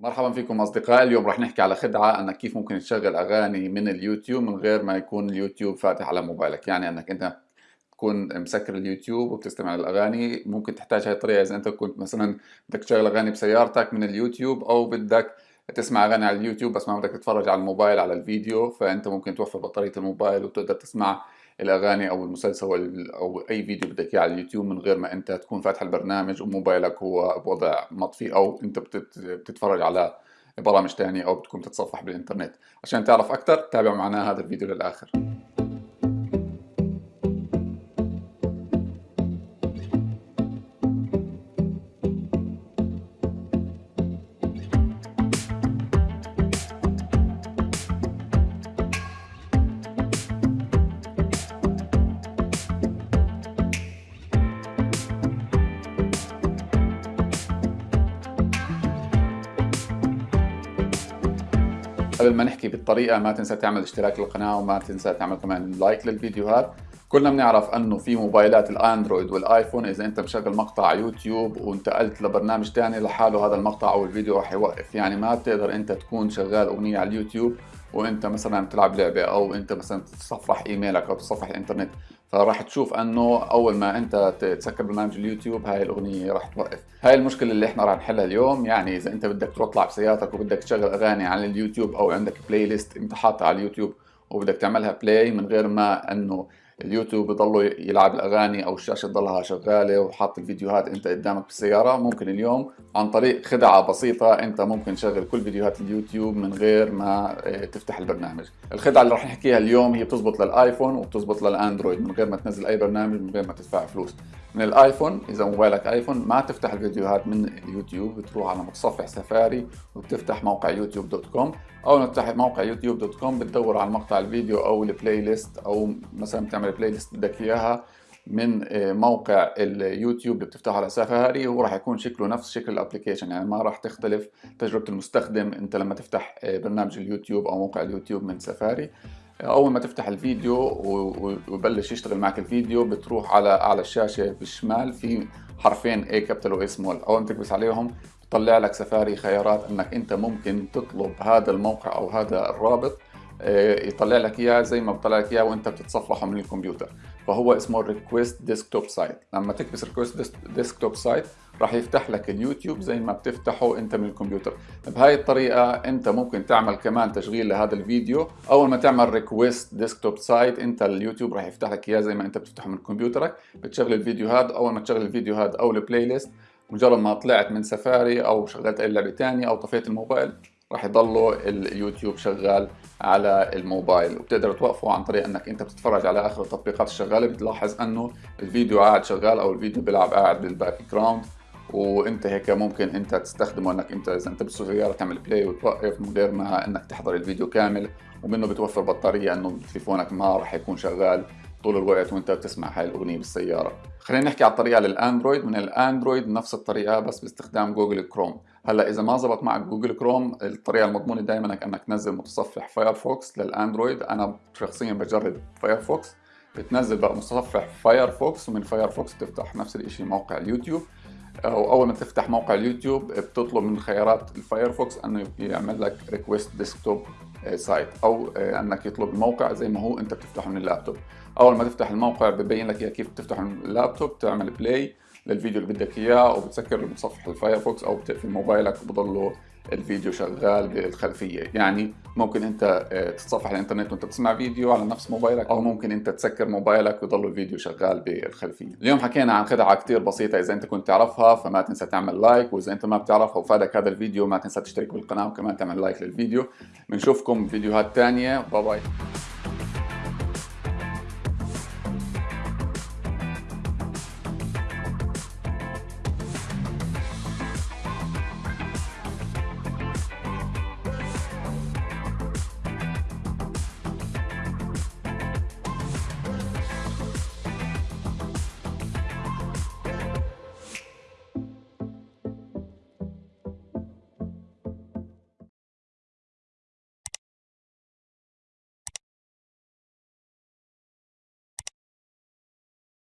مرحبا فيكم اصدقائي اليوم رح نحكي على خدعة أنك كيف ممكن تشغل أغاني من اليوتيوب من غير ما يكون اليوتيوب فاتح على موبايلك. يعني أنك أنت تكون مسكر اليوتيوب وبتستمع للأغاني ممكن تحتاج هاي الطريقة. إذا أنت كنت مثلا بدك تشغل أغاني بسيارتك من اليوتيوب أو بدك تسمع أغاني على اليوتيوب بس ما بدك تتفرج على الموبايل على الفيديو فأنت ممكن توفر بطارية الموبايل وتقدر تسمع الأغاني أو المسلسل أو أي فيديو بدك إياه على اليوتيوب من غير ما أنت تكون فاتح البرنامج وموبايلك هو بوضع مطفي أو أنت بتتفرج على برامج تانية أو بتكون تتصفح بالإنترنت. عشان تعرف أكثر تابع معنا هذا الفيديو للآخر. قبل ما نحكي بالطريقة ما تنسى تعمل اشتراك للقناة وما تنسى تعمل كمان like للفيديوهات. كلنا بنعرف أنه في موبايلات الأندرويد والآيفون إذا أنت مشغل مقطع يوتيوب وانتقلت لبرنامج ثاني لحاله هذا المقطع أو الفيديو راح يوقف. يعني ما بتقدر أنت تكون شغال أغنية على اليوتيوب وأنت مثلا بتلعب لعبة أو أنت مثلا تتصفح إيميلك أو تتصفح الإنترنت. فراح تشوف انه اول ما انت تسكر برنامج اليوتيوب هاي الأغنية راح توقف. هاي المشكلة اللي إحنا راح نحلها اليوم يعني إذا أنت بدك تطلع بسيارتك وبدك تشغل أغاني على اليوتيوب أو عندك playlist أنت حاطها على اليوتيوب وبدك تعملها play من غير ما إنه اليوتيوب يضلوا يلعب الأغاني أو الشاشة تضلها شغالة وحاط الفيديوهات أنت قدامك بالسياره ممكن اليوم عن طريق خدعة بسيطة أنت ممكن تشغل كل فيديوهات اليوتيوب من غير ما آه، تفتح البرنامج. الخدعة اللي راح نحكيها اليوم هي بتزبط للآيفون وبتزبط للأندرويد من غير ما تنزل أي برنامج من غير ما تدفع فلوس. من الآيفون إذا موبايلك آيفون ما تفتح الفيديوهات من اليوتيوب بتروح على متصفح سفاري وبتفتح موقع YouTube dot com. اول ما تفتح موقع YouTube dot com بتدور على مقطع الفيديو أو ال playlist أو مثلا بتعمل playlist بدك إياها من آه، موقع اليوتيوب اللي بتفتحه على سفاري هو راح يكون شكله نفس شكل ال application يعني ما راح تختلف تجربة المستخدم أنت لما تفتح آه، برنامج اليوتيوب أو موقع اليوتيوب من سفاري أول ما تفتح الفيديو ويبلش يشتغل معك الفيديو بتروح على اعلى الشاشة بالشمال في حرفين A capital و small اول ما تكبس عليهم بطلع لك سفاري خيارات إنك أنت ممكن تطلب هذا الموقع أو هذا الرابط يطلع لك إياه زي ما بطلع لك إياه وأنت بتتصفحه من الكمبيوتر. فهو اسمه request desktop site لما تكبس request desktop site راح يفتح لك اليوتيوب زي ما بتفتحه أنت من الكمبيوتر. بهاي الطريقة أنت ممكن تعمل كمان تشغيل لهذا الفيديو. أول ما تعمل request desktop site أنت اليوتيوب راح يفتح لك إياه زي ما أنت بتفتحه من كمبيوترك. بتشغل الفيديو هذا أول ما تشغل الفيديو هذا أو ال playlist مجرد ما طلعت من سفاري أو شغلت أي لعبة ثانية أو طفيت الموبايل راح يضلوا اليوتيوب شغال على الموبايل. وبتقدر توقفه عن طريق إنك أنت بتتفرج على آخر التطبيقات الشغالة. بتلاحظ إنه الفيديو قاعد شغال أو الفيديو بيلعب قاعد بال background وإنت هيك ممكن إنت تستخدمه إنك إنت إذا إنت بالسياره تعمل play وتوقف من غير ما إنك تحضر الفيديو كامل. ومنه بتوفر بطارية إنه تليفونك ما راح يكون شغال طول الوقت وإنت بتسمع هاي الأغنية بالسيارة. خلينا نحكي على الطريقة للأندرويد. من الأندرويد نفس الطريقة بس باستخدام جوجل كروم. هلا إذا ما زبط معك جوجل كروم الطريقة المضمونة دائما إنك تنزل متصفح فايرفوكس للأندرويد. أنا شخصيا بجرب فايرفوكس بتنزل بقى متصفح فايرفوكس ومن فايرفوكس بتفتح نفس الشيء موقع اليوتيوب. أو أول ما تفتح موقع اليوتيوب بتطلب من خيارات الفايرفوكس إنه يعمل لك request desktop site أو إنك يطلب الموقع زي ما هو أنت بتفتحه من اللابتوب. أول ما تفتح الموقع ببين لك كيف تفتح اللابتوب تعمل play للفيديو اللي بدك إياه أو بتسكر متصفح الفايرفوكس أو بتقفل موبايلك وبضله الفيديو شغال بالخلفية. يعني ممكن أنت آه، تتصفح الإنترنت وأنت بتسمع فيديو على نفس موبايلك أو ممكن أنت تسكر موبايلك ويضل الفيديو شغال بالخلفية. اليوم حكينا عن خدعة كثير بسيطة إذا أنت كنت تعرفها فما تنسى تعمل like وإذا أنت ما بتعرفها وفادك هذا الفيديو ما تنسى تشترك بالقناة وكمان تعمل like للفيديو. بنشوفكم فيديوهات ثانية باي باي